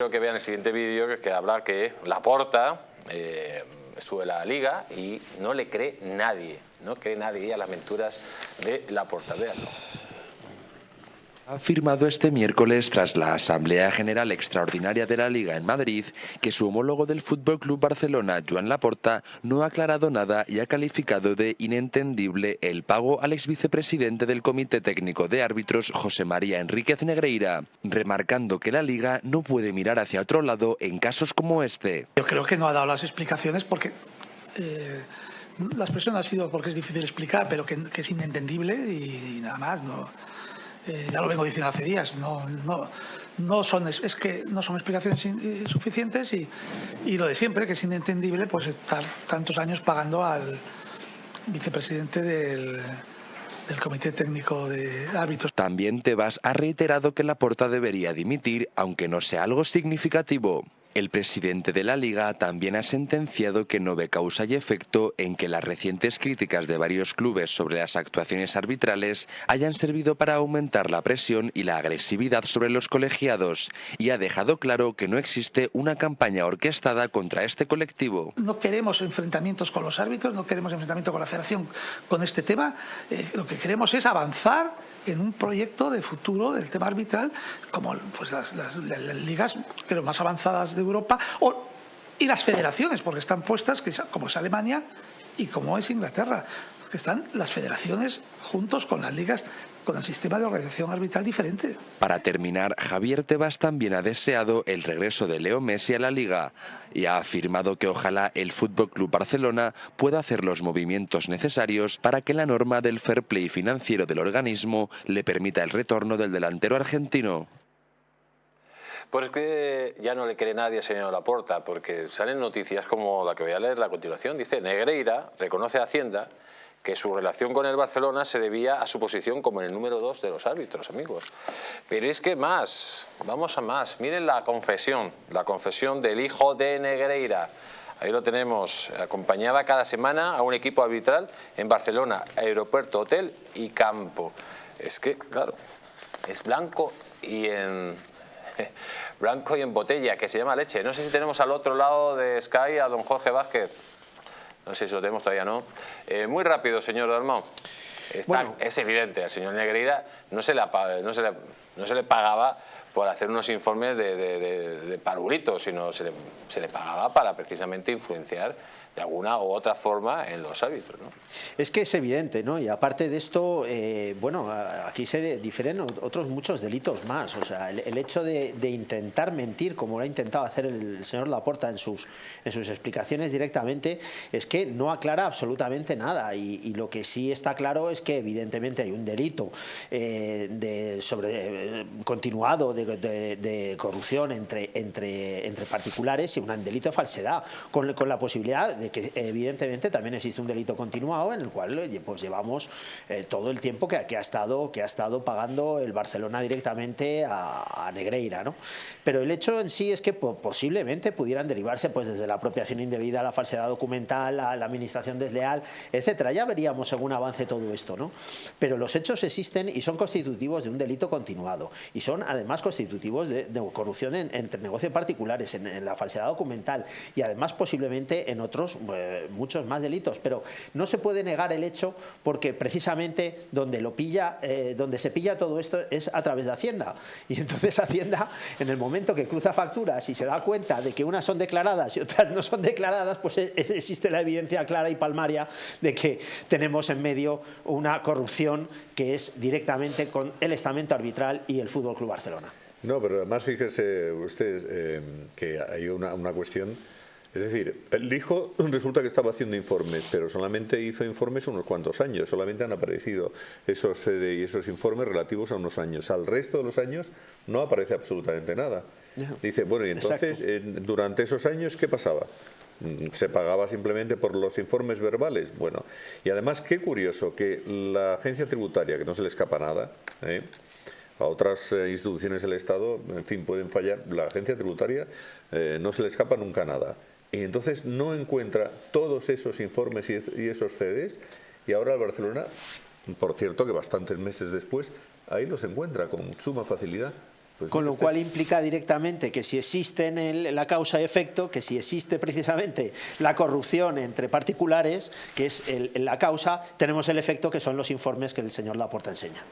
Quiero que vean el siguiente vídeo que, que habla que Laporta eh, en la liga y no le cree nadie, no cree nadie a las aventuras de Laporta. Veanlo. Ha firmado este miércoles tras la Asamblea General Extraordinaria de la Liga en Madrid que su homólogo del Fútbol Club Barcelona, Joan Laporta, no ha aclarado nada y ha calificado de inentendible el pago al ex vicepresidente del Comité Técnico de Árbitros, José María Enríquez Negreira, remarcando que la Liga no puede mirar hacia otro lado en casos como este. Yo creo que no ha dado las explicaciones porque eh, la expresión ha sido porque es difícil explicar, pero que, es inentendible y nada más. No, eh, ya lo vengo diciendo hace días, no, no, no son, es que no son explicaciones eh, suficientes y, y lo de siempre, que es inentendible, pues estar tantos años pagando al vicepresidente del, del Comité Técnico de Árbitros. También Tebas ha reiterado que Laporta debería dimitir, aunque no sea algo significativo. El presidente de la Liga también ha sentenciado que no ve causa y efecto en que las recientes críticas de varios clubes sobre las actuaciones arbitrales hayan servido para aumentar la presión y la agresividad sobre los colegiados y ha dejado claro que no existe una campaña orquestada contra este colectivo. No queremos enfrentamientos con los árbitros, no queremos enfrentamiento con la federación con este tema. Eh, lo que queremos es avanzar en un proyecto de futuro del tema arbitral, como pues, las, las- las- ligas creo, más avanzadas de Europa o, y las federaciones, porque están puestas, como es Alemania y como es Inglaterra, que están las federaciones juntos con las ligas, con el sistema de organización arbitral diferente. Para terminar, Javier Tebas también ha deseado el regreso de Leo Messi a la liga y ha afirmado que ojalá el Fútbol Club Barcelona pueda hacer los movimientos necesarios para que la norma del fair play financiero del organismo le permita el retorno del delantero argentino. Pues es que ya no le cree nadie al señor Laporta, porque salen noticias como la que voy a leer a continuación. Dice, Negreira reconoce a Hacienda que su relación con el Barcelona se debía a su posición como el número dos de los árbitros, amigos. Pero es que más, vamos a más. Miren la confesión, la confesión del hijo de Negreira. Ahí lo tenemos. Acompañaba cada semana a un equipo arbitral en Barcelona, aeropuerto, hotel y campo. Es que, claro, es blanco y en blanco y en botella, que se llama leche. No sé si tenemos al otro lado de Sky a don Jorge Vázquez. No sé si lo tenemos todavía, ¿no? Eh, muy rápido, señor Dalmau. Está- es evidente, al señor Negreira no se le, no se le, no se le pagaba por hacer unos informes de, de, de- de parvulitos, sino se le, se le pagaba para precisamente influenciar de alguna u otra forma en los árbitros. ¿no? Es que es evidente, ¿no? Y aparte de esto, eh, bueno, aquí se difieren otros muchos delitos más. O sea, el, el hecho de, de intentar mentir, como lo ha intentado hacer el señor Laporta en sus, en sus explicaciones directamente, es que no aclara absolutamente nada. Y, y lo que sí está claro es que evidentemente hay un delito eh, de sobre eh, continuado de, de- de corrupción entre, entre, entre particulares y un delito de falsedad, con, con la posibilidad de que evidentemente también existe un delito continuado en el cual pues llevamos eh, todo el tiempo que, que ha estado, que ha estado pagando el Barcelona directamente a, a Negreira. ¿no? Pero el hecho en sí es que po- posiblemente pudieran derivarse pues desde la apropiación indebida, la falsedad documental, la, la administración desleal, etcétera. Ya veríamos según avance todo esto, ¿no? Pero los hechos existen y son constitutivos de un delito continuado y son además constitutivos de, de corrupción en- entre negocios particulares, en, en la falsedad documental y además posiblemente en otros eh, muchos más delitos. Pero no se puede negar el hecho porque precisamente donde lo pilla, eh, donde se pilla todo esto es a través de Hacienda. Y entonces Hacienda, en el momento que cruza facturas y se da cuenta de que unas son declaradas y otras no son declaradas, pues e- e- existe la evidencia clara y palmaria de que tenemos en medio una corrupción que es directamente con el estamento arbitral y el Fútbol Club Barcelona. No, pero además fíjese usted eh, que hay una, una cuestión. Es decir, el hijo resulta que estaba haciendo informes, pero solamente hizo informes unos cuantos años. Solamente han aparecido esos CD y esos informes relativos a unos años. Al resto de los años no aparece absolutamente nada. Dice, bueno, y entonces, eh, durante esos años, ¿qué pasaba? Mm, ¿Se pagaba simplemente por los informes verbales? Bueno, y además, qué curioso que la agencia tributaria, que no se le escapa nada, ¿eh? A otras eh, instituciones del Estado, en fin, pueden fallar. La agencia tributaria eh, no se le escapa nunca nada. Y entonces no encuentra todos esos informes y, es- y esos CDs y ahora el Barcelona, por cierto que bastantes meses después, ahí los encuentra con suma facilidad. Pues Con lo usted. cual implica directamente que si existe en el- la causa-efecto, que si existe precisamente la corrupción entre particulares, que es el- la causa, tenemos el efecto que son los informes que el señor Laporta enseña.